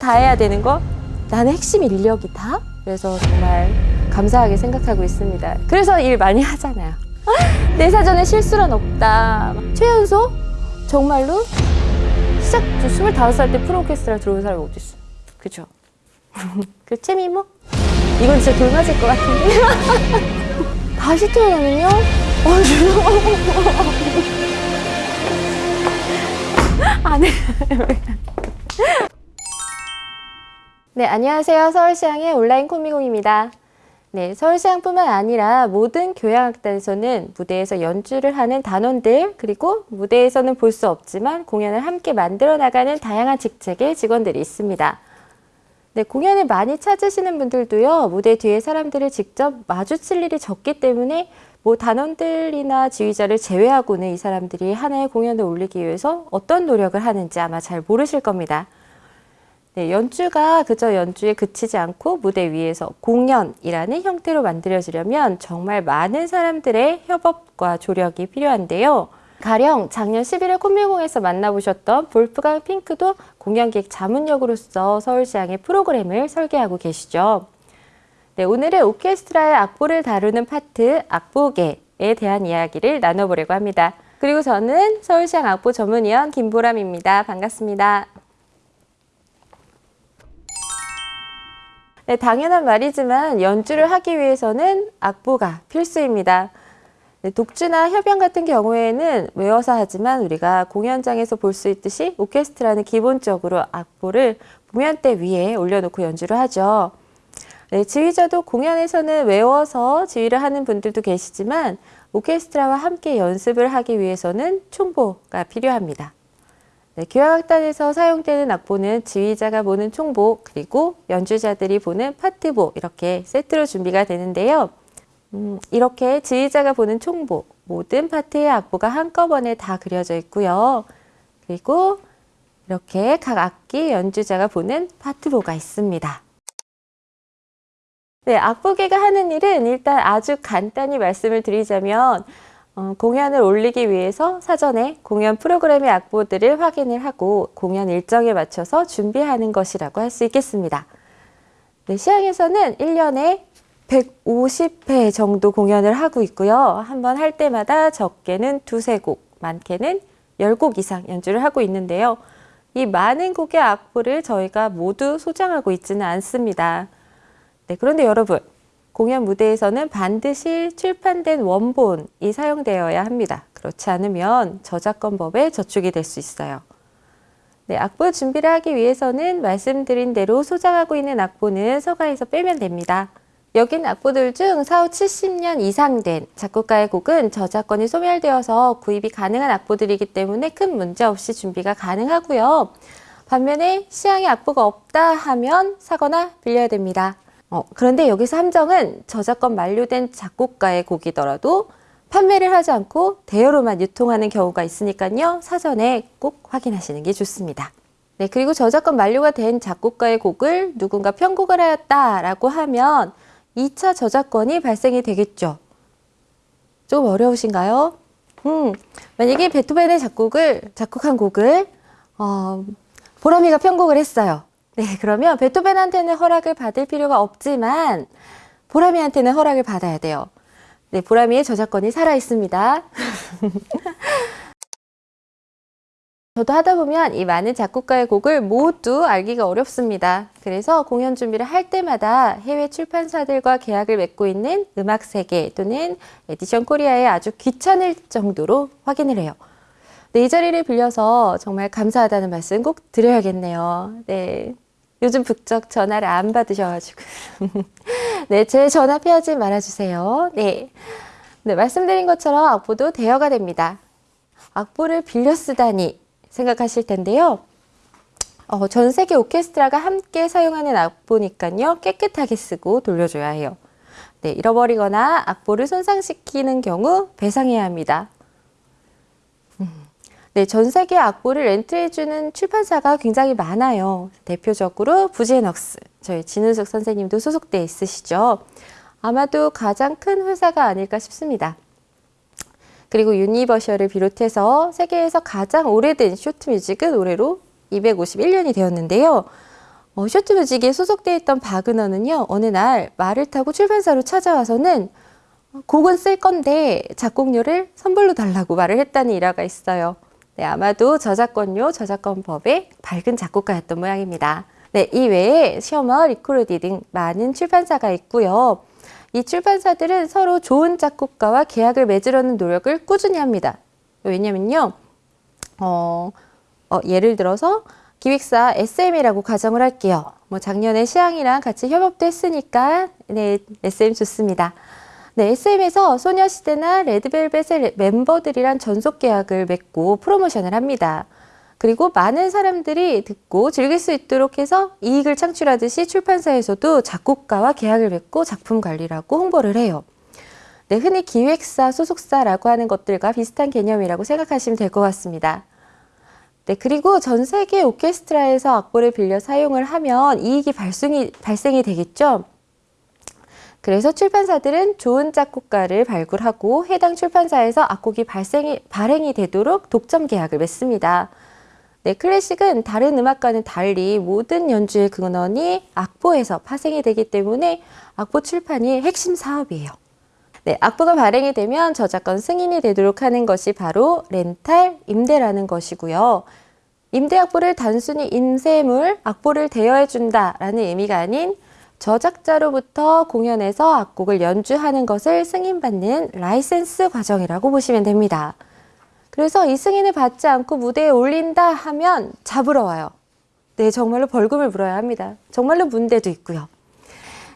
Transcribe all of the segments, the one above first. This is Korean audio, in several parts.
다 해야 되는 거 나는 핵심 인력이다. 그래서 정말 감사하게 생각하고 있습니다. 그래서 일 많이 하잖아요. 내 사전에 실수란 없다. 최연소 정말로 시작 25살 때 프로오케스트라 들어온 사람이 어디 있어? 그죠? 그 채미모? 이건 진짜 돌 맞을 것 같은데. 다시 태어나면요? 어, 안 해. 네, 안녕하세요. 서울시향의 온라인 코미공입니다. 네, 서울시향뿐만 아니라 모든 교향악단에서는 무대에서 연주를 하는 단원들 그리고 무대에서는 볼 수 없지만 공연을 함께 만들어 나가는 다양한 직책의 직원들이 있습니다. 네, 공연을 많이 찾으시는 분들도요, 무대 뒤에 사람들을 직접 마주칠 일이 적기 때문에 뭐 단원들이나 지휘자를 제외하고는 이 사람들이 하나의 공연을 올리기 위해서 어떤 노력을 하는지 아마 잘 모르실 겁니다. 네, 연주가 그저 연주에 그치지 않고 무대 위에서 공연이라는 형태로 만들어지려면 정말 많은 사람들의 협업과 조력이 필요한데요. 가령 작년 11월 콤밀공에서 만나보셨던 볼프강 핑크도 공연기획 자문역으로서 서울시향의 프로그램을 설계하고 계시죠. 네, 오늘은 오케스트라의 악보를 다루는 파트 악보계에 대한 이야기를 나눠보려고 합니다. 그리고 저는 서울시향 악보 전문위원 김보람입니다. 반갑습니다. 네, 당연한 말이지만 연주를 하기 위해서는 악보가 필수입니다. 네, 독주나 협연 같은 경우에는 외워서 하지만 우리가 공연장에서 볼 수 있듯이 오케스트라는 기본적으로 악보를 공연대 위에 올려놓고 연주를 하죠. 네, 지휘자도 공연에서는 외워서 지휘를 하는 분들도 계시지만 오케스트라와 함께 연습을 하기 위해서는 총보가 필요합니다. 네, 교향악단에서 사용되는 악보는 지휘자가 보는 총보 그리고 연주자들이 보는 파트보 이렇게 세트로 준비가 되는데요. 음, 이렇게 지휘자가 보는 총보 모든 파트의 악보가 한꺼번에 다 그려져 있고요. 그리고 이렇게 각 악기 연주자가 보는 파트보가 있습니다. 네, 악보계가 하는 일은 일단 아주 간단히 말씀을 드리자면 어, 공연을 올리기 위해서 사전에 공연 프로그램의 악보들을 확인을 하고 공연 일정에 맞춰서 준비하는 것이라고 할 수 있겠습니다. 네, 시향에서는 1년에 150회 정도 공연을 하고 있고요. 한 번 할 때마다 적게는 두세 곡, 많게는 10곡 이상 연주를 하고 있는데요. 이 많은 곡의 악보를 저희가 모두 소장하고 있지는 않습니다. 네, 그런데 여러분, 공연 무대에서는 반드시 출판된 원본이 사용되어야 합니다. 그렇지 않으면 저작권법에 저축이 될 수 있어요. 네, 악보 준비를 하기 위해서는 말씀드린 대로 소장하고 있는 악보는 서가에서 빼면 됩니다. 여긴 악보들 중 사후 70년 이상 된 작곡가의 곡은 저작권이 소멸되어서 구입이 가능한 악보들이기 때문에 큰 문제 없이 준비가 가능하고요. 반면에 시향에 악보가 없다 하면 사거나 빌려야 됩니다. 어, 그런데 여기서 함정은 저작권 만료된 작곡가의 곡이더라도 판매를 하지 않고 대여로만 유통하는 경우가 있으니까요. 사전에 꼭 확인하시는 게 좋습니다. 네, 그리고 저작권 만료가 된 작곡가의 곡을 누군가 편곡을 하였다라고 하면 2차 저작권이 발생이 되겠죠. 좀 어려우신가요? 음, 만약에 베토벤의 작곡을, 작곡한 곡을 어, 보람이가 편곡을 했어요. 네, 그러면 베토벤한테는 허락을 받을 필요가 없지만 보람이한테는 허락을 받아야 돼요. 네, 보람이의 저작권이 살아 있습니다. 저도 하다 보면 이 많은 작곡가의 곡을 모두 알기가 어렵습니다. 그래서 공연 준비를 할 때마다 해외 출판사들과 계약을 맺고 있는 음악세계 또는 에디션 코리아에 아주 귀찮을 정도로 확인을 해요. 네, 이 자리를 빌려서 정말 감사하다는 말씀 꼭 드려야겠네요. 네. 요즘 부쩍 전화를 안 받으셔가지고. 네, 제 전화 피하지 말아주세요. 네. 네, 말씀드린 것처럼 악보도 대여가 됩니다. 악보를 빌려 쓰다니 생각하실 텐데요. 어, 전 세계 오케스트라가 함께 사용하는 악보니까요. 깨끗하게 쓰고 돌려줘야 해요. 네, 잃어버리거나 악보를 손상시키는 경우 배상해야 합니다. 네, 전 세계 악보를 렌트해주는 출판사가 굉장히 많아요. 대표적으로 부제넉스, 저희 진은숙 선생님도 소속돼 있으시죠. 아마도 가장 큰 회사가 아닐까 싶습니다. 그리고 Universal을 비롯해서 세계에서 가장 오래된 Schott Music은 올해로 251년이 되었는데요. 어, Schott Music에 소속돼 있던 바그너는요, 어느 날 말을 타고 출판사로 찾아와서는 곡은 쓸 건데 작곡료를 선불로 달라고 말을 했다는 일화가 있어요. 네, 아마도 저작권료, 저작권법에 밝은 작곡가였던 모양입니다. 네, 이 외에 셔머, 리코르디 등 많은 출판사가 있고요. 이 출판사들은 서로 좋은 작곡가와 계약을 맺으려는 노력을 꾸준히 합니다. 왜냐면요, 어, 어, 예를 들어서 기획사 SM이라고 가정을 할게요. 뭐 작년에 시향이랑 같이 협업도 했으니까 네, SM 좋습니다. 네, SM에서 소녀시대나 레드벨벳의 멤버들이란 전속 계약을 맺고 프로모션을 합니다. 그리고 많은 사람들이 듣고 즐길 수 있도록 해서 이익을 창출하듯이 출판사에서도 작곡가와 계약을 맺고 작품 관리를 하고 홍보를 해요. 네, 흔히 기획사, 소속사라고 하는 것들과 비슷한 개념이라고 생각하시면 될 것 같습니다. 네, 그리고 전 세계 오케스트라에서 악보를 빌려 사용을 하면 이익이 발생이, 발생이 되겠죠. 그래서 출판사들은 좋은 작곡가를 발굴하고 해당 출판사에서 악곡이 발생이, 발행이 되도록 독점 계약을 맺습니다. 네, 클래식은 다른 음악과는 달리 모든 연주의 근원이 악보에서 파생이 되기 때문에 악보 출판이 핵심 사업이에요. 네, 악보가 발행이 되면 저작권 승인이 되도록 하는 것이 바로 렌탈, 임대라는 것이고요. 임대 악보를 단순히 인쇄물, 악보를 대여해준다라는 의미가 아닌 저작자로부터 공연에서 악곡을 연주하는 것을 승인받는 라이센스 과정이라고 보시면 됩니다. 그래서 이 승인을 받지 않고 무대에 올린다 하면 잡으러 와요. 네, 정말로 벌금을 물어야 합니다. 정말로 문제도 있고요.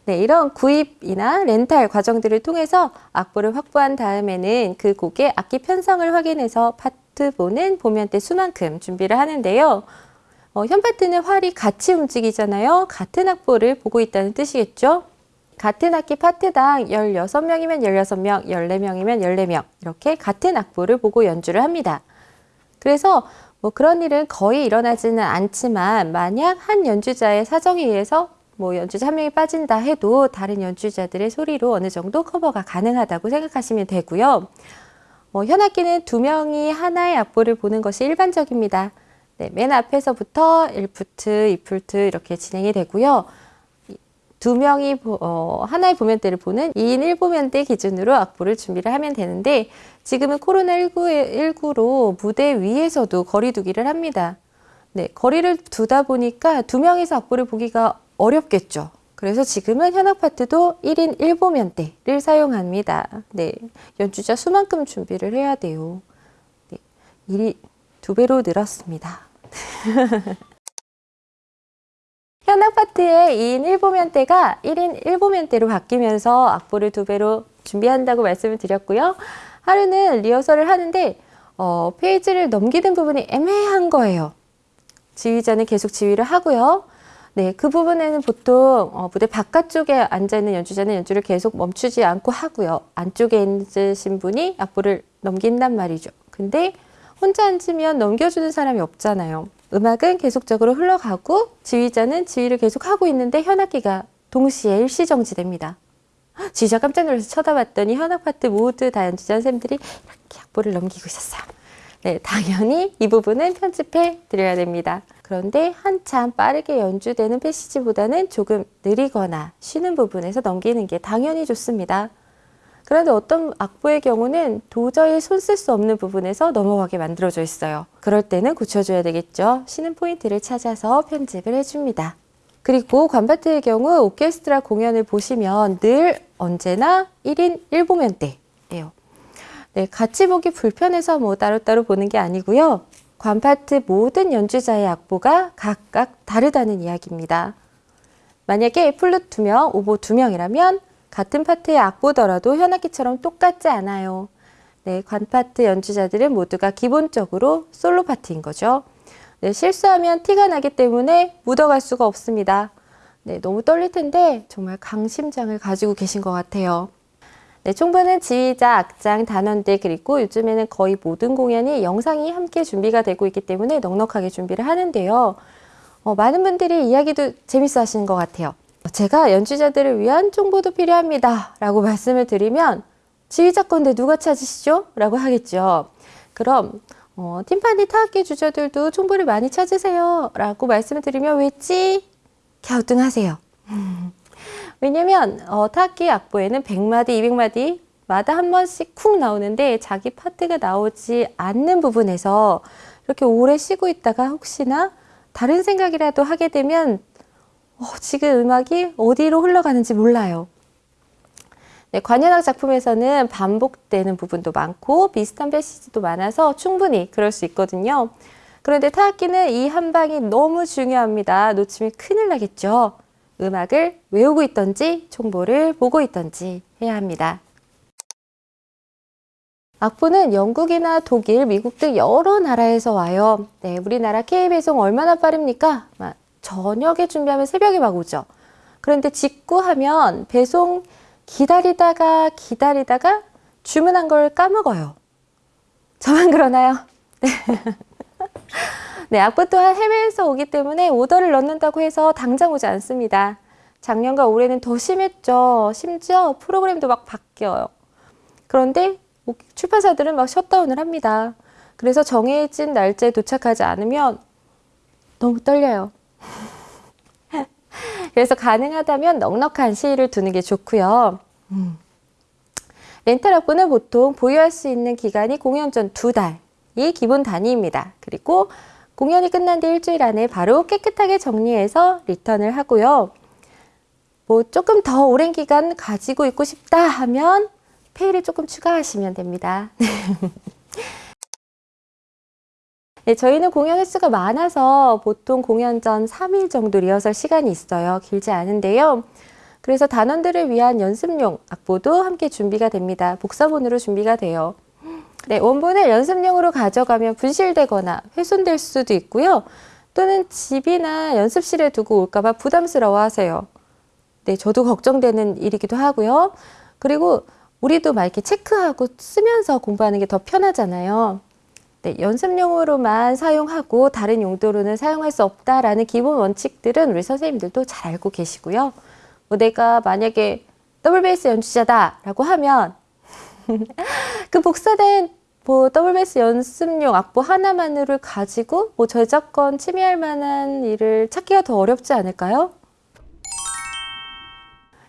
네, 이런 구입이나 렌탈 과정들을 통해서 악보를 확보한 다음에는 그 곡의 악기 편성을 확인해서 파트 보는 보면대 수만큼 준비를 하는데요. 어, 현파트는 활이 같이 움직이잖아요. 같은 악보를 보고 있다는 뜻이겠죠. 같은 악기 파트당 16명이면 16명, 14명이면 14명 이렇게 같은 악보를 보고 연주를 합니다. 그래서 뭐 그런 일은 거의 일어나지는 않지만 만약 한 연주자의 사정에 의해서 뭐 연주자 한 명이 빠진다 해도 다른 연주자들의 소리로 어느 정도 커버가 가능하다고 생각하시면 되고요. 뭐 현악기는 두 명이 하나의 악보를 보는 것이 일반적입니다. 네, 맨 앞에서부터 1푸트, 2푸트 이렇게 진행이 되고요. 두 명이 어, 하나의 보면대를 보는 2인 1보면대 기준으로 악보를 준비를 하면 되는데 지금은 코로나19로 무대 위에서도 거리 두기를 합니다. 네, 거리를 두다 보니까 두 명이서 악보를 보기가 어렵겠죠. 그래서 지금은 현악 파트도 1인 1보면대를 사용합니다. 네, 연주자 수만큼 준비를 해야 돼요. 네, 일이 두 배로 늘었습니다. 현악 파트의 2인 1보면대가 1인 1보면대로 바뀌면서 악보를 두 배로 준비한다고 말씀을 드렸고요. 하루는 리허설을 하는데 어, 페이지를 넘기는 부분이 애매한 거예요. 지휘자는 계속 지휘를 하고요. 네, 그 부분에는 보통 어, 무대 바깥쪽에 앉아있는 연주자는 연주를 계속 멈추지 않고 하고요. 안쪽에 앉으신 분이 악보를 넘긴단 말이죠. 근데 혼자 앉으면 넘겨주는 사람이 없잖아요. 음악은 계속적으로 흘러가고 지휘자는 지휘를 계속 하고 있는데 현악기가 동시에 일시정지됩니다. 지휘자 깜짝 놀라서 쳐다봤더니 현악 파트 모두 다 연주자 선생님들이 이렇게 악보를 넘기고 있었어요. 네, 당연히 이 부분은 편집해 드려야 됩니다. 그런데 한참 빠르게 연주되는 패시지보다는 조금 느리거나 쉬는 부분에서 넘기는 게 당연히 좋습니다. 그런데 어떤 악보의 경우는 도저히 손 쓸 수 없는 부분에서 넘어가게 만들어져 있어요. 그럴 때는 고쳐줘야 되겠죠. 쉬는 포인트를 찾아서 편집을 해줍니다. 그리고 관파트의 경우 오케스트라 공연을 보시면 늘 언제나 1인 1보면대예요. 네, 같이 보기 불편해서 뭐 따로따로 보는 게 아니고요. 관파트 모든 연주자의 악보가 각각 다르다는 이야기입니다. 만약에 플룻 2명, 오보 2명이라면 같은 파트의 악보더라도 현악기처럼 똑같지 않아요. 네, 관파트 연주자들은 모두가 기본적으로 솔로 파트인 거죠. 네, 실수하면 티가 나기 때문에 묻어갈 수가 없습니다. 네, 너무 떨릴 텐데 정말 강심장을 가지고 계신 것 같아요. 네, 총부는 지휘자, 악장, 단원들 그리고 요즘에는 거의 모든 공연이 영상이 함께 준비가 되고 있기 때문에 넉넉하게 준비를 하는데요. 어, 많은 분들이 이야기도 재밌어 하시는 것 같아요. 제가 연주자들을 위한 총보도 필요합니다. 라고 말씀을 드리면 지휘자 건데 누가 찾으시죠? 라고 하겠죠. 그럼 어, 팀파니 타악기 주자들도 총보를 많이 찾으세요. 라고 말씀을 드리면 왜지? 갸우뚱하세요. 왜냐면 어, 타악기 악보에는 100마디, 200마디 마다 한 번씩 쿵 나오는데 자기 파트가 나오지 않는 부분에서 이렇게 오래 쉬고 있다가 혹시나 다른 생각이라도 하게 되면 어, 지금 음악이 어디로 흘러가는지 몰라요. 네, 관현악 작품에서는 반복되는 부분도 많고 비슷한 패시지도 많아서 충분히 그럴 수 있거든요. 그런데 타악기는 이 한 방이 너무 중요합니다. 놓치면 큰일 나겠죠. 음악을 외우고 있던지 총보를 보고 있던지 해야 합니다. 악보는 영국이나 독일, 미국 등 여러 나라에서 와요. 네, 우리나라 K배송 얼마나 빠릅니까? 막 저녁에 준비하면 새벽에 막 오죠. 그런데 직구하면 배송 기다리다가 기다리다가 주문한 걸 까먹어요. 저만 그러나요? 네. 네, 악보 또한 해외에서 오기 때문에 오더를 넣는다고 해서 당장 오지 않습니다. 작년과 올해는 더 심했죠. 심지어 프로그램도 막 바뀌어요. 그런데 출판사들은 막 셧다운을 합니다. 그래서 정해진 날짜에 도착하지 않으면 너무 떨려요. 그래서 가능하다면 넉넉한 시일을 두는 게 좋고요. 음. 렌탈 악보는 보통 보유할 수 있는 기간이 공연 전 두 달이 기본 단위입니다. 그리고 공연이 끝난 뒤 일주일 안에 바로 깨끗하게 정리해서 리턴을 하고요. 뭐 조금 더 오랜 기간 가지고 있고 싶다 하면 페이를 조금 추가하시면 됩니다. 네, 저희는 공연 횟수가 많아서 보통 공연 전 3일 정도 리허설 시간이 있어요. 길지 않은데요. 그래서 단원들을 위한 연습용 악보도 함께 준비가 됩니다. 복사본으로 준비가 돼요. 네, 원본을 연습용으로 가져가면 분실되거나 훼손될 수도 있고요. 또는 집이나 연습실에 두고 올까봐 부담스러워 하세요. 네, 저도 걱정되는 일이기도 하고요. 그리고 우리도 막 이렇게 체크하고 쓰면서 공부하는 게 더 편하잖아요. 네, 연습용으로만 사용하고 다른 용도로는 사용할 수 없다라는 기본 원칙들은 우리 선생님들도 잘 알고 계시고요. 뭐 내가 만약에 더블 베이스 연주자다라고 하면 그 복사된 뭐 더블 베이스 연습용 악보 하나만을 가지고 뭐 저작권 침해할 만한 일을 찾기가 더 어렵지 않을까요?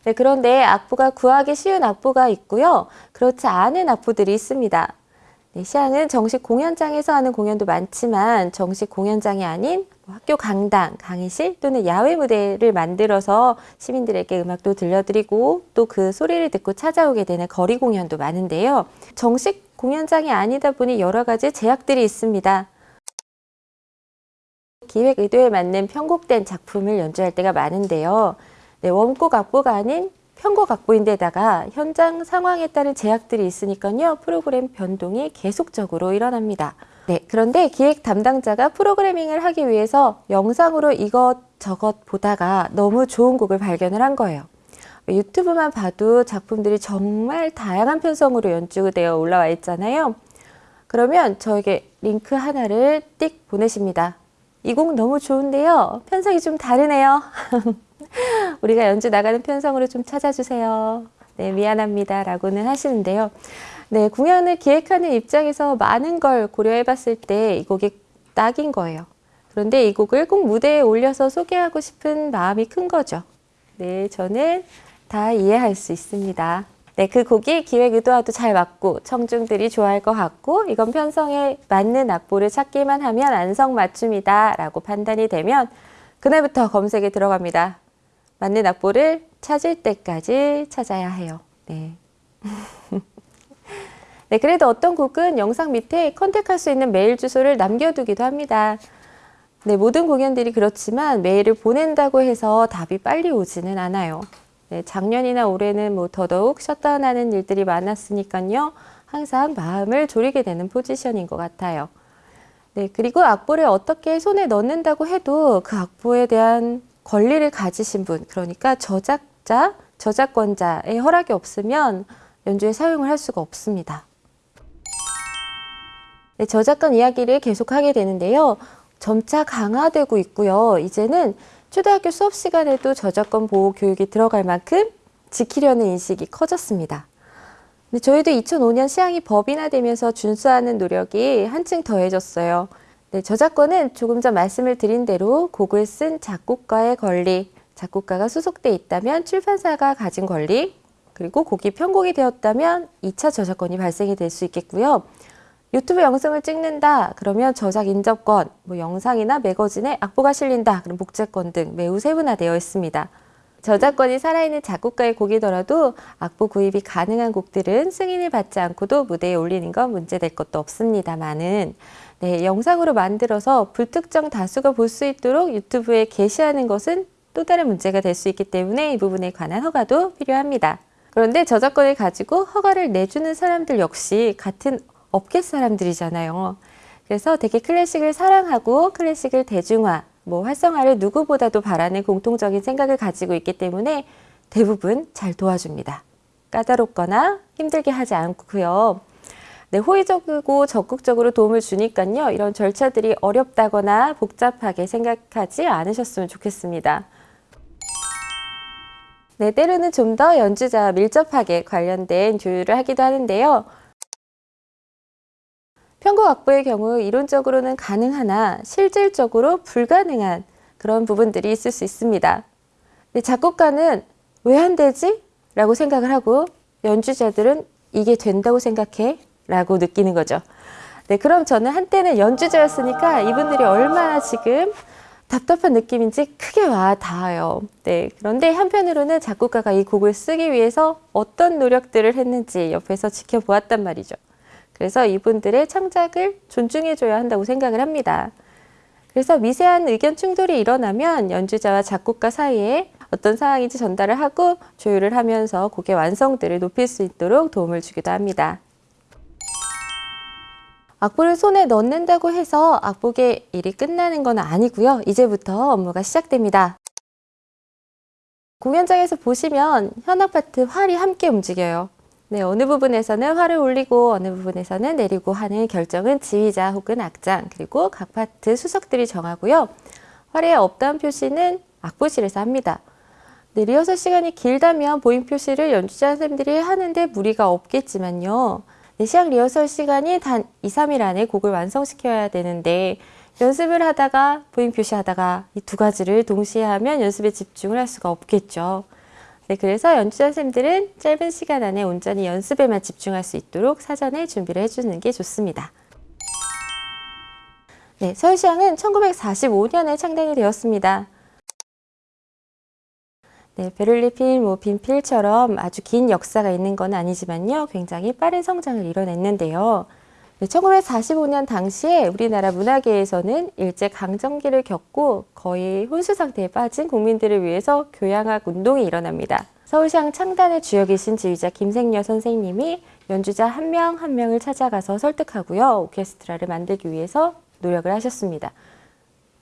네, 그런데 악보가 구하기 쉬운 악보가 있고요. 그렇지 않은 악보들이 있습니다. 네, 시향은 정식 공연장에서 하는 공연도 많지만 정식 공연장이 아닌 뭐 학교 강당, 강의실 또는 야외 무대를 만들어서 시민들에게 음악도 들려드리고 또 그 소리를 듣고 찾아오게 되는 거리 공연도 많은데요. 정식 공연장이 아니다 보니 여러 가지 제약들이 있습니다. 기획 의도에 맞는 편곡된 작품을 연주할 때가 많은데요. 네, 원곡 악보가 아닌 편곡 악보인데다가 현장 상황에 따른 제약들이 있으니까요. 프로그램 변동이 계속적으로 일어납니다. 네, 그런데 기획 담당자가 프로그래밍을 하기 위해서 영상으로 이것저것 보다가 너무 좋은 곡을 발견을 한 거예요. 유튜브만 봐도 작품들이 정말 다양한 편성으로 연주되어 올라와 있잖아요. 그러면 저에게 링크 하나를 띡 보내십니다. 이 곡 너무 좋은데요. 편성이 좀 다르네요. 우리가 연주 나가는 편성으로 좀 찾아주세요. 네, 미안합니다. 라고는 하시는데요. 네, 공연을 기획하는 입장에서 많은 걸 고려해 봤을 때 이 곡이 딱인 거예요. 그런데 이 곡을 꼭 무대에 올려서 소개하고 싶은 마음이 큰 거죠. 네, 저는 다 이해할 수 있습니다. 네, 그 곡이 기획 의도와도 잘 맞고 청중들이 좋아할 것 같고 이건 편성에 맞는 악보를 찾기만 하면 안성 맞춤이다 라고 판단이 되면 그날부터 검색에 들어갑니다. 맞는 악보를 찾을 때까지 찾아야 해요. 네. 네, 그래도 어떤 곡은 영상 밑에 컨택할 수 있는 메일 주소를 남겨두기도 합니다. 네, 모든 공연들이 그렇지만 메일을 보낸다고 해서 답이 빨리 오지는 않아요. 네, 작년이나 올해는 뭐 더더욱 셧다운하는 일들이 많았으니까요. 항상 마음을 졸이게 되는 포지션인 것 같아요. 네, 그리고 악보를 어떻게 손에 넣는다고 해도 그 악보에 대한 권리를 가지신 분, 그러니까 저작자, 저작권자의 허락이 없으면 연주에 사용을 할 수가 없습니다. 네, 저작권 이야기를 계속하게 되는데요. 점차 강화되고 있고요. 이제는 초등학교 수업 시간에도 저작권 보호 교육이 들어갈 만큼 지키려는 인식이 커졌습니다. 근데 저희도 2005년 시향이 법인화되면서 준수하는 노력이 한층 더해졌어요. 네, 저작권은 조금 전 말씀을 드린 대로 곡을 쓴 작곡가의 권리, 작곡가가 수속돼 있다면 출판사가 가진 권리, 그리고 곡이 편곡이 되었다면 2차 저작권이 발생이 될 수 있겠고요. 유튜브 영상을 찍는다 그러면 저작 인접권, 뭐 영상이나 매거진에 악보가 실린다 그럼 복제권 등 매우 세분화되어 있습니다. 저작권이 살아있는 작곡가의 곡이더라도 악보 구입이 가능한 곡들은 승인을 받지 않고도 무대에 올리는 건 문제될 것도 없습니다만은 네, 영상으로 만들어서 불특정 다수가 볼 수 있도록 유튜브에 게시하는 것은 또 다른 문제가 될 수 있기 때문에 이 부분에 관한 허가도 필요합니다. 그런데 저작권을 가지고 허가를 내주는 사람들 역시 같은 업계 사람들이잖아요. 그래서 되게 클래식을 사랑하고 클래식을 대중화, 뭐 활성화를 누구보다도 바라는 공통적인 생각을 가지고 있기 때문에 대부분 잘 도와줍니다. 까다롭거나 힘들게 하지 않고요. 네, 호의적이고 적극적으로 도움을 주니까요. 이런 절차들이 어렵다거나 복잡하게 생각하지 않으셨으면 좋겠습니다. 네, 때로는 좀 더 연주자와 밀접하게 관련된 조율을 하기도 하는데요. 편곡 악보의 경우 이론적으로는 가능하나 실질적으로 불가능한 그런 부분들이 있을 수 있습니다. 근데 작곡가는 왜 안 되지? 라고 생각을 하고 연주자들은 이게 된다고 생각해? 라고 느끼는 거죠. 네, 그럼 저는 한때는 연주자였으니까 이분들이 얼마나 지금 답답한 느낌인지 크게 와 닿아요. 네, 그런데 한편으로는 작곡가가 이 곡을 쓰기 위해서 어떤 노력들을 했는지 옆에서 지켜보았단 말이죠. 그래서 이분들의 창작을 존중해줘야 한다고 생각을 합니다. 그래서 미세한 의견 충돌이 일어나면 연주자와 작곡가 사이에 어떤 상황인지 전달을 하고 조율을 하면서 곡의 완성도를 높일 수 있도록 도움을 주기도 합니다. 악보를 손에 넣는다고 해서 악보의 일이 끝나는 건 아니고요. 이제부터 업무가 시작됩니다. 공연장에서 보시면 현악 파트, 활이 함께 움직여요. 네, 어느 부분에서는 활을 올리고 어느 부분에서는 내리고 하는 결정은 지휘자 혹은 악장 그리고 각 파트 수석들이 정하고요. 활의 up down 표시는 악보실에서 합니다. 네, 리허설 시간이 길다면 bowing 표시를 연주자 선생님들이 하는데 무리가 없겠지만요. 네, 시작 리허설 시간이 단 2, 3일 안에 곡을 완성시켜야 되는데 연습을 하다가 bowing 표시하다가 이 두 가지를 동시에 하면 연습에 집중을 할 수가 없겠죠. 네, 그래서 연주자 선생님들은 짧은 시간 안에 온전히 연습에만 집중할 수 있도록 사전에 준비를 해주는 게 좋습니다. 네, 서울시향은 1945년에 창단이 되었습니다. 네, 베를리필, 뭐 빈필처럼 아주 긴 역사가 있는 건 아니지만요. 굉장히 빠른 성장을 이뤄냈는데요. 네, 1945년 당시에 우리나라 문화계에서는 일제 강점기를 겪고 거의 혼수 상태에 빠진 국민들을 위해서 교양학 운동이 일어납니다. 서울시향 창단의 주역이신 지휘자 김생녀 선생님이 연주자 한 명한 명을 찾아가서 설득하고요. 오케스트라를 만들기 위해서 노력을 하셨습니다.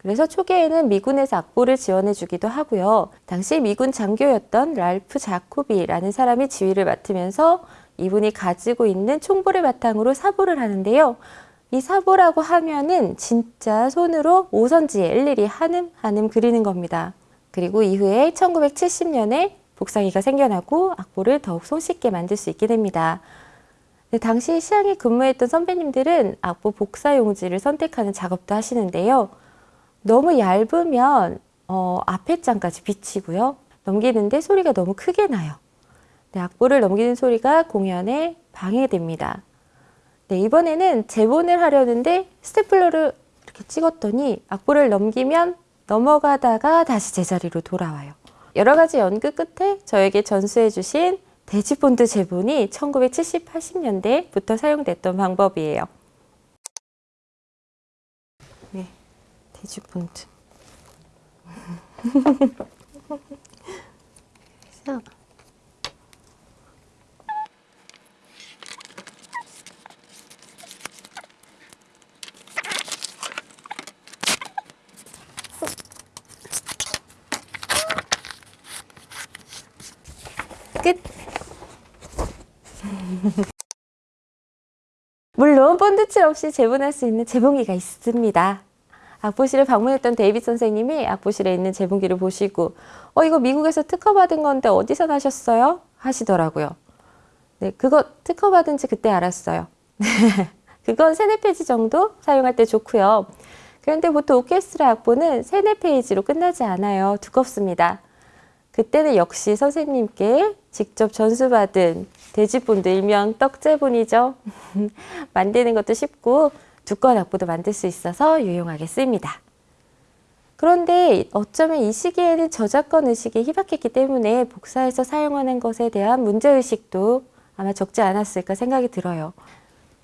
그래서 초기에는 미군에서 악보를 지원해 주기도 하고요. 당시 미군 장교였던 랄프 자코비라는 사람이 지휘를 맡으면서 이분이 가지고 있는 총보를 바탕으로 사보를 하는데요. 이 사보라고 하면은 진짜 손으로 오선지에 일일이 한음 한음 그리는 겁니다. 그리고 이후에 1970년에 복상이가 생겨나고 악보를 더욱 손쉽게 만들 수 있게 됩니다. 네, 당시 시향에 근무했던 선배님들은 악보 복사 용지를 선택하는 작업도 하시는데요. 너무 얇으면 어, 앞에 장까지 비치고요. 넘기는데 소리가 너무 크게 나요. 네, 악보를 넘기는 소리가 공연에 방해됩니다. 네, 이번에는 재본을 하려는데 스테플러를 이렇게 찍었더니 악보를 넘기면 넘어가다가 다시 제자리로 돌아와요. 여러 가지 연구 끝에 저에게 전수해 주신 대지본드 재본이 1970, 80년대부터 사용됐던 방법이에요. 대지본드. 그래서 끝. 물론 본드칠 없이 재본할 수 있는 재본기가 있습니다. 악보실을 방문했던 데이빗 선생님이 악보실에 있는 재본기를 보시고 어 이거 미국에서 특허받은 건데 어디서 나셨어요? 하시더라고요. 네, 그거 특허받은 지 그때 알았어요. 그건 세네 페이지 정도 사용할 때 좋고요. 그런데 보통 오케스트라 악보는 세네 페이지로 끝나지 않아요. 두껍습니다. 그때는 역시 선생님께 직접 전수받은 돼지본드 일명 떡제본이죠. 만드는 것도 쉽고 두꺼운 악보도 만들 수 있어서 유용하게 쓰입니다. 그런데 어쩌면 이 시기에는 저작권 의식이 희박했기 때문에 복사해서 사용하는 것에 대한 문제의식도 아마 적지 않았을까 생각이 들어요.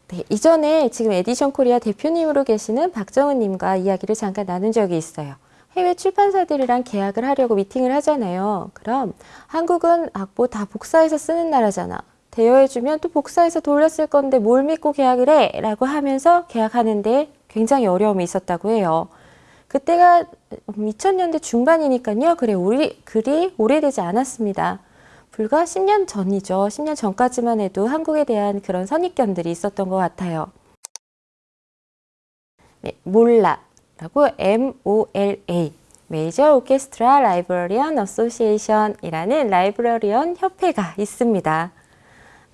네, 이전에 지금 에디션 코리아 대표님으로 계시는 박정은님과 이야기를 잠깐 나눈 적이 있어요. 해외 출판사들이랑 계약을 하려고 미팅을 하잖아요. 그럼 한국은 악보 다 복사해서 쓰는 나라잖아. 대여해주면 또 복사해서 돌렸을 건데 뭘 믿고 계약을 해? 라고 하면서 계약하는데 굉장히 어려움이 있었다고 해요. 그때가 2000년대 중반이니까요. 그래, 우리, 그리 오래되지 않았습니다. 불과 10년 전이죠. 10년 전까지만 해도 한국에 대한 그런 선입견들이 있었던 것 같아요. 네, MOLA라고 MOLA Major Orchestra Librarian Association이라는 librarian 협회가 있습니다.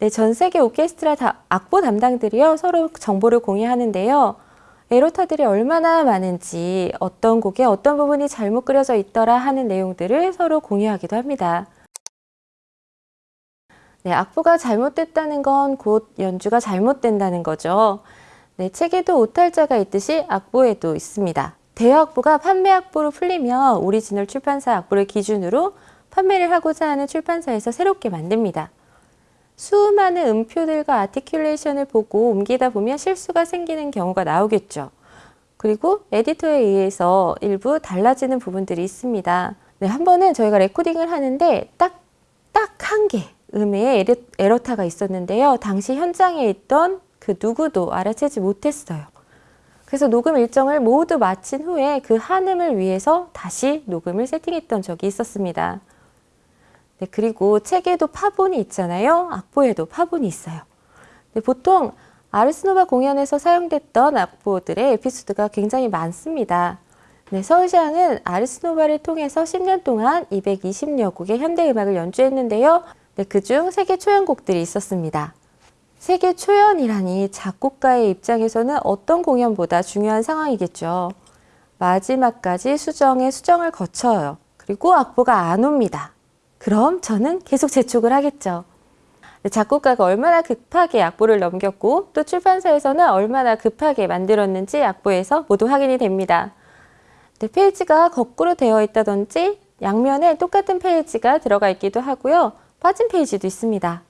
네, 전 세계 오케스트라 다, 악보 담당들이요 서로 정보를 공유하는데요. errata들이 얼마나 많은지 어떤 곡에 어떤 부분이 잘못 그려져 있더라 하는 내용들을 서로 공유하기도 합니다. 네, 악보가 잘못됐다는 건 곧 연주가 잘못된다는 거죠. 네, 책에도 오탈자가 있듯이 악보에도 있습니다. 대여악보가 판매악보로 풀리면 오리지널 출판사 악보를 기준으로 판매를 하고자 하는 출판사에서 새롭게 만듭니다. 수많은 음표들과 articulation을 보고 옮기다 보면 실수가 생기는 경우가 나오겠죠. 그리고 에디터에 의해서 일부 달라지는 부분들이 있습니다. 네, 한 번은 저희가 레코딩을 하는데 딱, 딱 한 개 음에 에러 타가 있었는데요. 당시 현장에 있던 그 누구도 알아채지 못했어요. 그래서 녹음 일정을 모두 마친 후에 그 한 음을 위해서 다시 녹음을 세팅했던 적이 있었습니다. 네, 그리고 책에도 파본이 있잖아요. 악보에도 파본이 있어요. 네, 보통 아르스노바 공연에서 사용됐던 악보들의 에피소드가 굉장히 많습니다. 네, 서울시향은 아르스노바를 통해서 10년 동안 220여 곡의 현대음악을 연주했는데요. 네, 그중 세계 초연곡들이 있었습니다. 세계 초연이라니 작곡가의 입장에서는 어떤 공연보다 중요한 상황이겠죠. 마지막까지 수정에 수정을 거쳐요. 그리고 악보가 안 옵니다. 그럼 저는 계속 재촉을 하겠죠. 작곡가가 얼마나 급하게 악보를 넘겼고 또 출판사에서는 얼마나 급하게 만들었는지 악보에서 모두 확인이 됩니다. 네, 페이지가 거꾸로 되어 있다든지 양면에 똑같은 페이지가 들어가 있기도 하고요. 빠진 페이지도 있습니다.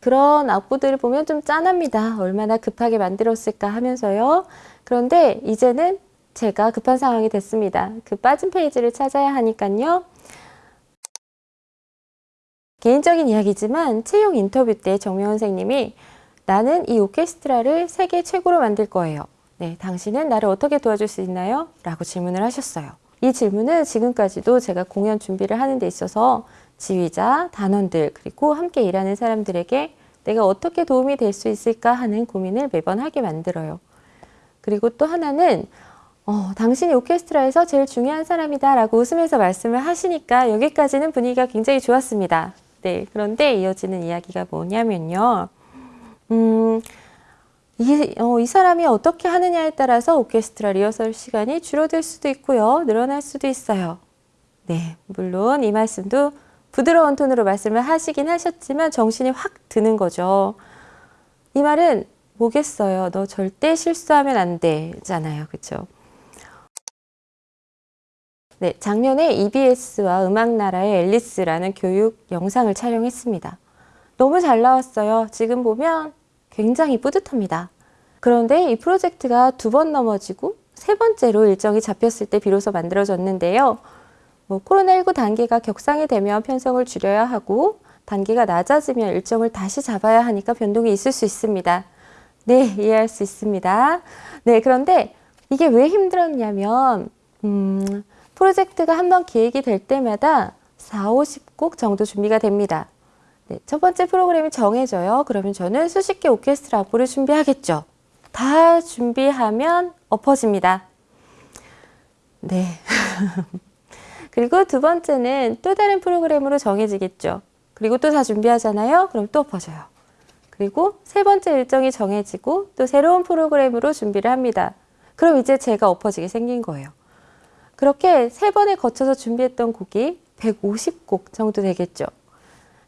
그런 악보들을 보면 좀 짠합니다. 얼마나 급하게 만들었을까 하면서요. 그런데 이제는 제가 급한 상황이 됐습니다. 그 빠진 페이지를 찾아야 하니까요. 개인적인 이야기지만 채용 인터뷰 때 정명원 선생님이 나는 이 오케스트라를 세계 최고로 만들 거예요. 네, 당신은 나를 어떻게 도와줄 수 있나요? 라고 질문을 하셨어요. 이 질문은 지금까지도 제가 공연 준비를 하는 데 있어서 지휘자, 단원들, 그리고 함께 일하는 사람들에게 내가 어떻게 도움이 될 수 있을까 하는 고민을 매번 하게 만들어요. 그리고 또 하나는 어, 당신이 오케스트라에서 제일 중요한 사람이다 라고 웃으면서 말씀을 하시니까 여기까지는 분위기가 굉장히 좋았습니다. 네, 그런데 이어지는 이야기가 뭐냐면요. 음, 이, 어, 이 사람이 어떻게 하느냐에 따라서 오케스트라 리허설 시간이 줄어들 수도 있고요. 늘어날 수도 있어요. 네, 물론 이 말씀도 부드러운 톤으로 말씀을 하시긴 하셨지만 정신이 확 드는 거죠. 이 말은 뭐겠어요. 너 절대 실수하면 안 되잖아요. 그렇죠? 네, 작년에 EBS와 음악나라의 앨리스라는 교육 영상을 촬영했습니다. 너무 잘 나왔어요. 지금 보면 굉장히 뿌듯합니다. 그런데 이 프로젝트가 두 번 넘어지고 세 번째로 일정이 잡혔을 때 비로소 만들어졌는데요. 뭐 코로나19 단계가 격상이 되면 편성을 줄여야 하고 단계가 낮아지면 일정을 다시 잡아야 하니까 변동이 있을 수 있습니다. 네, 이해할 수 있습니다. 네, 그런데 이게 왜 힘들었냐면 음, 프로젝트가 한번 기획이 될 때마다 4, 50곡 정도 준비가 됩니다. 네, 첫 번째 프로그램이 정해져요. 그러면 저는 수십 개 오케스트라 악보를 준비하겠죠. 다 준비하면 엎어집니다. 네. 그리고 두 번째는 또 다른 프로그램으로 정해지겠죠. 그리고 또 다 준비하잖아요. 그럼 또 엎어져요. 그리고 세 번째 일정이 정해지고 또 새로운 프로그램으로 준비를 합니다. 그럼 이제 제가 엎어지게 생긴 거예요. 그렇게 세 번에 거쳐서 준비했던 곡이 150곡 정도 되겠죠.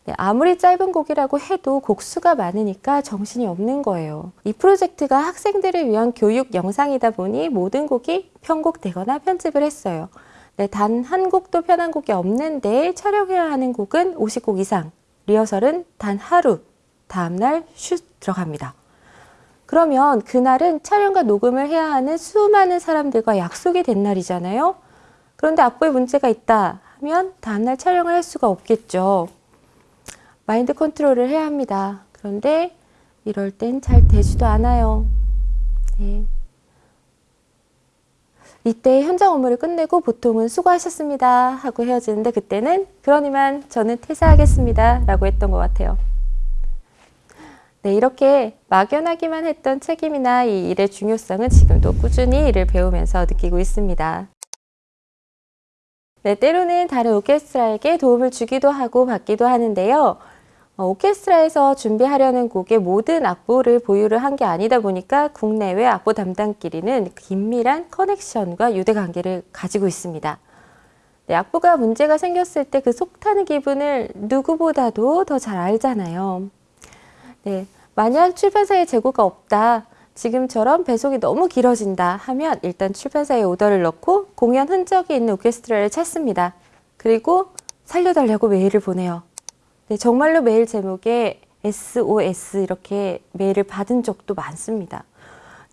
네, 아무리 짧은 곡이라고 해도 곡수가 많으니까 정신이 없는 거예요. 이 프로젝트가 학생들을 위한 교육 영상이다 보니 모든 곡이 편곡되거나 편집을 했어요. 네, 단 한 곡도 편한 곡이 없는데 촬영해야 하는 곡은 50곡 이상, 리허설은 단 하루, 다음날 슛 들어갑니다. 그러면 그날은 촬영과 녹음을 해야 하는 수많은 사람들과 약속이 된 날이잖아요. 그런데 악보에 문제가 있다 하면 다음날 촬영을 할 수가 없겠죠. 마인드 컨트롤을 해야 합니다. 그런데 이럴 땐 잘 되지도 않아요. 네. 이때 현장 업무를 끝내고 보통은 수고하셨습니다 하고 헤어지는데 그때는 그러니만 저는 퇴사하겠습니다 라고 했던 것 같아요. 네, 이렇게 막연하기만 했던 책임이나 이 일의 중요성은 지금도 꾸준히 일을 배우면서 느끼고 있습니다. 네, 때로는 다른 오케스트라에게 도움을 주기도 하고 받기도 하는데요. 어, 오케스트라에서 준비하려는 곡의 모든 악보를 보유를 한 게 아니다 보니까 국내외 악보 담당끼리는 긴밀한 커넥션과 유대 관계를 가지고 있습니다. 네, 악보가 문제가 생겼을 때 그 속타는 기분을 누구보다도 더 잘 알잖아요. 네, 만약 출판사에 재고가 없다. 지금처럼 배속이 너무 길어진다 하면 일단 출판사에 오더를 넣고 공연 흔적이 있는 오케스트라를 찾습니다. 그리고 살려달라고 메일을 보내요. 네, 정말로 메일 제목에 SOS 이렇게 메일을 받은 적도 많습니다.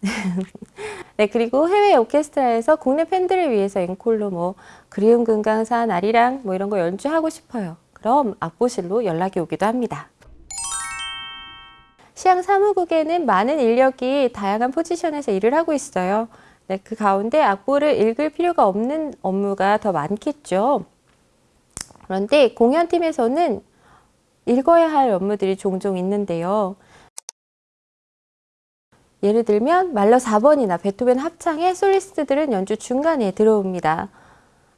네, 그리고 해외 오케스트라에서 국내 팬들을 위해서 앵콜로 뭐 그리움 금강산 아리랑 뭐 이런 거 연주하고 싶어요. 그럼 악보실로 연락이 오기도 합니다. 시향 사무국에는 많은 인력이 다양한 포지션에서 일을 하고 있어요. 네, 그 가운데 악보를 읽을 필요가 없는 업무가 더 많겠죠. 그런데 공연팀에서는 읽어야 할 업무들이 종종 있는데요. 예를 들면 말러 4번이나 베토벤 합창의 솔리스트들은 연주 중간에 들어옵니다.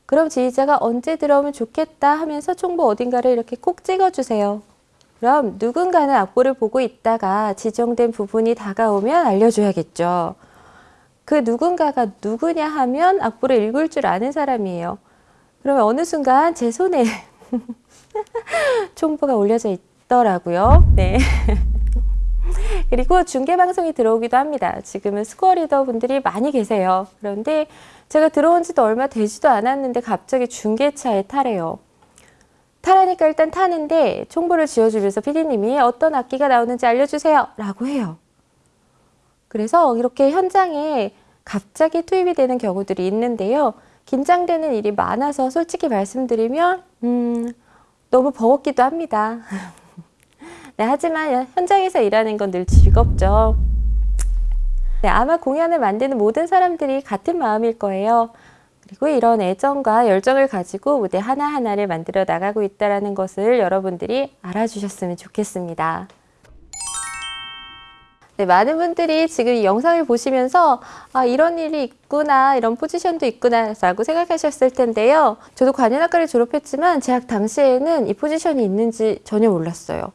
그럼 지휘자가 언제 들어오면 좋겠다 하면서 총보 어딘가를 이렇게 꼭 찍어주세요. 그럼 누군가는 악보를 보고 있다가 지정된 부분이 다가오면 알려줘야겠죠. 그 누군가가 누구냐 하면 악보를 읽을 줄 아는 사람이에요. 그러면 어느 순간 제 손에 총보가 올려져 있더라고요. 네. 그리고 중계 방송이 들어오기도 합니다. 지금은 스코어 리더 분들이 많이 계세요. 그런데 제가 들어온 지도 얼마 되지도 않았는데 갑자기 중계차에 타래요. 타라니까 일단 타는데 총보를 지어주면서 피디님이 어떤 악기가 나오는지 알려주세요 라고 해요. 그래서 이렇게 현장에 갑자기 투입이 되는 경우들이 있는데요. 긴장되는 일이 많아서 솔직히 말씀드리면 음, 너무 버겁기도 합니다. 네, 하지만 현장에서 일하는 건 늘 즐겁죠. 네, 아마 공연을 만드는 모든 사람들이 같은 마음일 거예요. 그리고 이런 애정과 열정을 가지고 무대 하나하나를 만들어 나가고 있다는 것을 여러분들이 알아주셨으면 좋겠습니다. 네, 많은 분들이 지금 이 영상을 보시면서 아, 이런 일이 있구나, 이런 포지션도 있구나 라고 생각하셨을 텐데요. 저도 관현악과를 졸업했지만 재학 당시에는 이 포지션이 있는지 전혀 몰랐어요.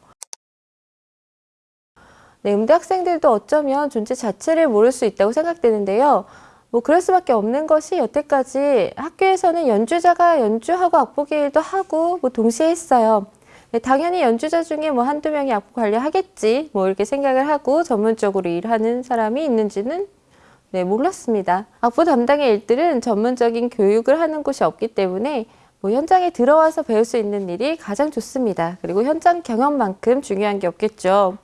네, 음대 학생들도 어쩌면 존재 자체를 모를 수 있다고 생각되는데요. 뭐 그럴 수밖에 없는 것이 여태까지 학교에서는 연주자가 연주하고 악보기 일도 하고 뭐 동시에 했어요. 네, 당연히 연주자 중에 뭐 한두 명이 악보 관리하겠지 뭐 이렇게 생각을 하고 전문적으로 일하는 사람이 있는지는 네, 몰랐습니다. 악보 담당의 일들은 전문적인 교육을 하는 곳이 없기 때문에 뭐 현장에 들어와서 배울 수 있는 일이 가장 좋습니다. 그리고 현장 경험만큼 중요한 게 없겠죠.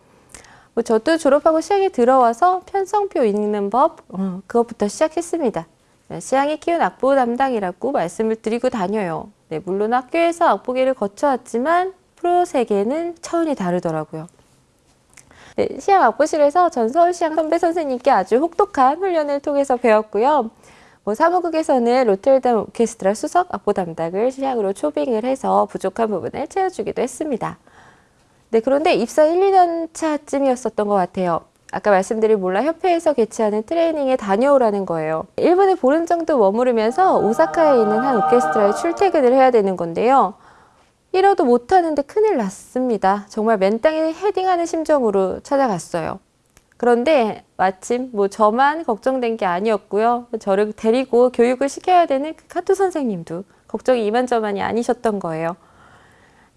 뭐 저도 졸업하고 시향에 들어와서 편성표 읽는 법 어, 그것부터 시작했습니다. 네, 시향이 키운 악보 담당이라고 말씀을 드리고 다녀요. 네, 물론 학교에서 악보기를 거쳐왔지만 프로 세계는 차원이 다르더라고요. 네, 시향 악보실에서 전 서울시향 선배 선생님께 아주 혹독한 훈련을 통해서 배웠고요. 뭐 사무국에서는 로텔담 오케스트라 수석 악보 담당을 시향으로 초빙을 해서 부족한 부분을 채워주기도 했습니다. 네, 그런데 입사 1, 2년 차쯤이었었던 것 같아요. 아까 말씀드린 몰라 협회에서 개최하는 트레이닝에 다녀오라는 거예요. 일본에 보름 정도 머무르면서 오사카에 있는 한 오케스트라에 출퇴근을 해야 되는 건데요. 이러도 못하는데 큰일 났습니다. 정말 맨땅에 헤딩하는 심정으로 찾아갔어요. 그런데 마침 뭐 저만 걱정된 게 아니었고요. 저를 데리고 교육을 시켜야 되는 그 카토 선생님도 걱정이 이만저만이 아니셨던 거예요.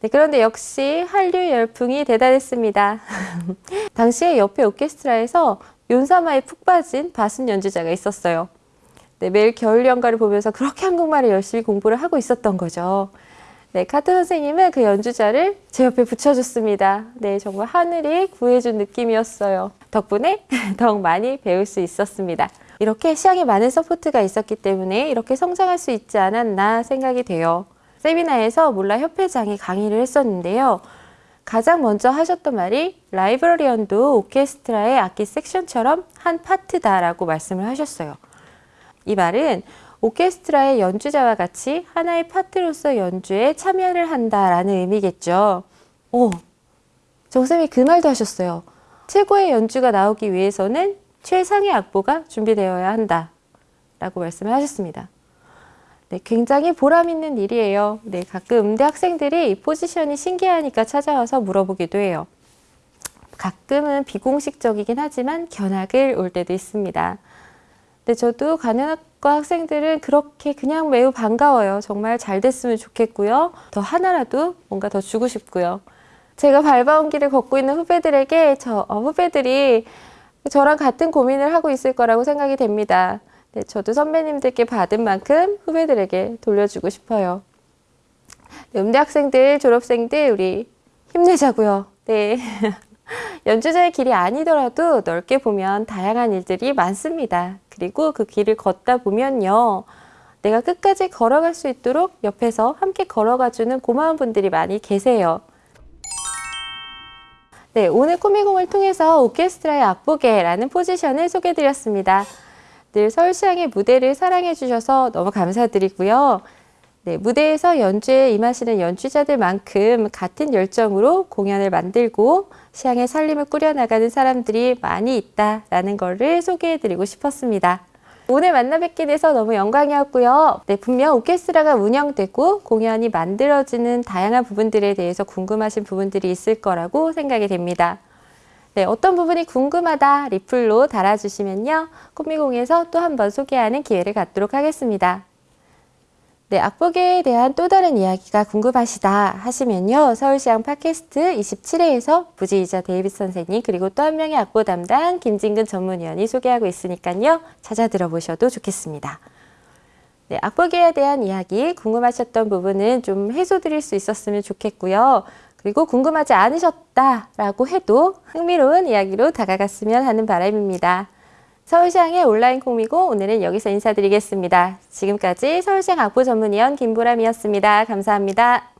네, 그런데 역시 한류 열풍이 대단했습니다. 당시에 옆에 오케스트라에서 욘사마에 푹 빠진 바순 연주자가 있었어요. 네, 매일 겨울 연가를 보면서 그렇게 한국말을 열심히 공부를 하고 있었던 거죠. 네, 카트 선생님은 그 연주자를 제 옆에 붙여줬습니다. 네, 정말 하늘이 구해준 느낌이었어요. 덕분에 더욱 많이 배울 수 있었습니다. 이렇게 시향에 많은 support가 있었기 때문에 이렇게 성장할 수 있지 않았나 생각이 돼요. 세미나에서 몰라 협회장이 강의를 했었는데요. 가장 먼저 하셨던 말이 라이브러리언도 오케스트라의 악기 섹션처럼 한 파트다라고 말씀을 하셨어요. 이 말은 오케스트라의 연주자와 같이 하나의 파트로서 연주에 참여를 한다라는 의미겠죠. 오, 정쌤이 그 말도 하셨어요. 최고의 연주가 나오기 위해서는 최상의 악보가 준비되어야 한다. 라고 말씀을 하셨습니다. 네, 굉장히 보람 있는 일이에요. 네, 가끔 음대 학생들이 이 포지션이 신기하니까 찾아와서 물어보기도 해요. 가끔은 비공식적이긴 하지만 견학을 올 때도 있습니다. 네, 저도 간현학과 학생들은 그렇게 그냥 매우 반가워요. 정말 잘 됐으면 좋겠고요. 더 하나라도 뭔가 더 주고 싶고요. 제가 밟아온 길을 걷고 있는 후배들에게 저 어, 후배들이 저랑 같은 고민을 하고 있을 거라고 생각이 됩니다. 네, 저도 선배님들께 받은 만큼 후배들에게 돌려주고 싶어요. 네, 음대 학생들, 졸업생들 우리 힘내자고요. 네. 연주자의 길이 아니더라도 넓게 보면 다양한 일들이 많습니다. 그리고 그 길을 걷다 보면요. 내가 끝까지 걸어갈 수 있도록 옆에서 함께 걸어가주는 고마운 분들이 많이 계세요. 네, 오늘 코미공을 통해서 오케스트라의 악보계라는 포지션을 소개해드렸습니다. 늘 서울시향의 무대를 사랑해 주셔서 너무 감사드리고요. 네, 무대에서 연주에 임하시는 연주자들만큼 같은 열정으로 공연을 만들고 시향의 살림을 꾸려나가는 사람들이 많이 있다라는 것을 소개해드리고 싶었습니다. 오늘 만나 뵙게 돼서 너무 영광이었고요. 네, 분명 오케스트라가 운영되고 공연이 만들어지는 다양한 부분들에 대해서 궁금하신 부분들이 있을 거라고 생각이 됩니다. 네, 어떤 부분이 궁금하다 리플로 달아주시면요. 코미공에서 또 한 번 소개하는 기회를 갖도록 하겠습니다. 네, 악보계에 대한 또 다른 이야기가 궁금하시다 하시면요. 서울시향 팟캐스트 27회에서 부지이자 데이빗 선생님 그리고 또 한 명의 악보 담당 김진근 전문위원이 소개하고 있으니까요. 찾아 들어보셔도 좋겠습니다. 네, 악보계에 대한 이야기 궁금하셨던 부분은 좀 해소드릴 수 있었으면 좋겠고요. 그리고 궁금하지 않으셨다라고 해도 흥미로운 이야기로 다가갔으면 하는 바람입니다. 서울시향의 온라인 콩미고 오늘은 여기서 인사드리겠습니다. 지금까지 서울시향 악보 전문위원 김보람이었습니다. 감사합니다.